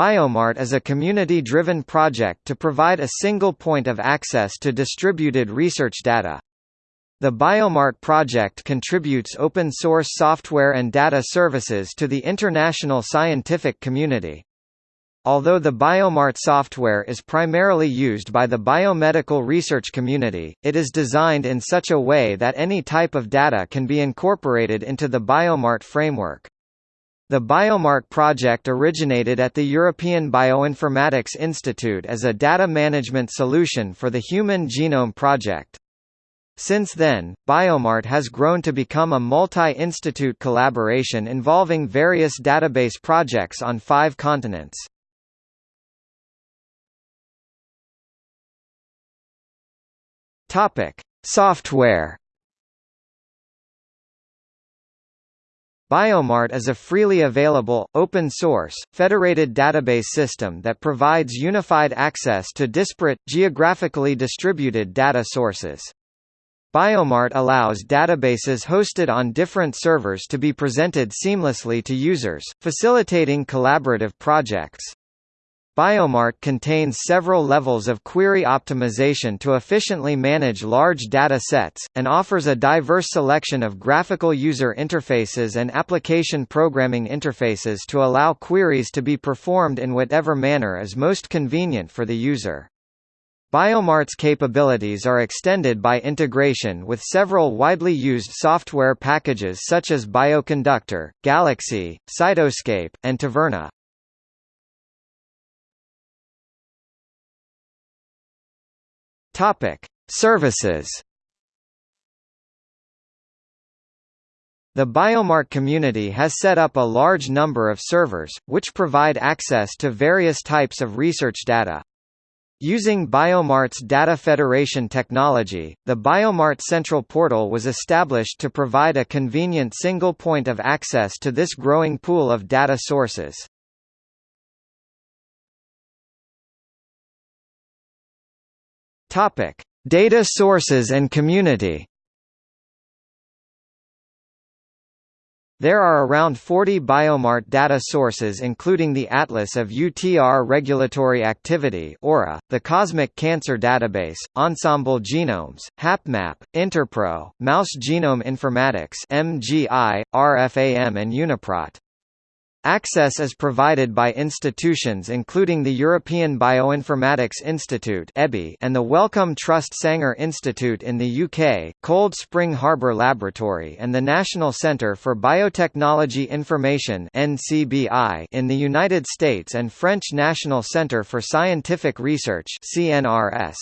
Biomart is a community-driven project to provide a single point of access to distributed research data. The Biomart project contributes open-source software and data services to the international scientific community. Although the Biomart software is primarily used by the biomedical research community, it is designed in such a way that any type of data can be incorporated into the Biomart framework. The Biomart project originated at the European Bioinformatics Institute as a data management solution for the Human Genome Project. Since then, Biomart has grown to become a multi-institute collaboration involving various database projects on five continents. Software Biomart is a freely available, open-source, federated database system that provides unified access to disparate, geographically distributed data sources. Biomart allows databases hosted on different servers to be presented seamlessly to users, facilitating collaborative projects. Biomart contains several levels of query optimization to efficiently manage large data sets, and offers a diverse selection of graphical user interfaces and application programming interfaces to allow queries to be performed in whatever manner is most convenient for the user. Biomart's capabilities are extended by integration with several widely used software packages such as Bioconductor, Galaxy, Cytoscape, and Taverna. Topic: Services. The Biomart community has set up a large number of servers, which provide access to various types of research data. Using Biomart's Data Federation technology, the Biomart Central Portal was established to provide a convenient single point of access to this growing pool of data sources. Topic: Data sources and community. There are around 40 Biomart data sources including the Atlas of UTR Regulatory Activity (AURA), the Cosmic Cancer Database, Ensembl Genomes, HapMap, Interpro, Mouse Genome Informatics (MGI), RFAM and Uniprot. Access is provided by institutions including the European Bioinformatics Institute and the Wellcome Trust Sanger Institute in the UK, Cold Spring Harbor Laboratory and the National Centre for Biotechnology Information in the United States and French National Centre for Scientific Research CNRS.